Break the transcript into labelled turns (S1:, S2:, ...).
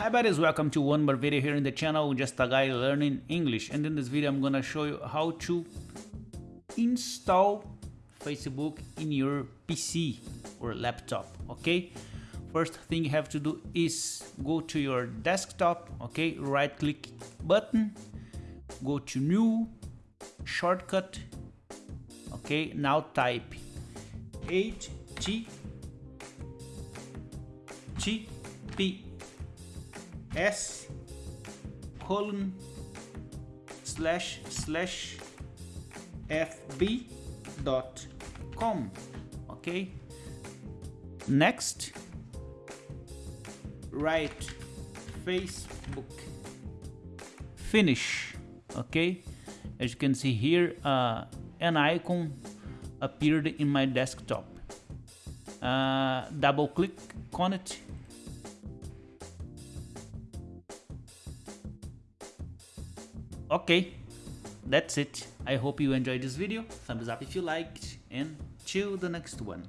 S1: Hi buddies, welcome to one more video here in the channel, just a guy learning English and in this video I'm gonna show you how to install Facebook in your PC or laptop, okay? First thing you have to do is go to your desktop, okay? Right click button, go to new, shortcut, okay? Now type HT TP s colon slash slash fb dot com. Okay. Next. Write facebook. Finish. Okay. As you can see here uh, an icon appeared in my desktop. Uh, double click on it okay that's it. I hope you enjoyed this video. Thumbs up if you liked and till the next one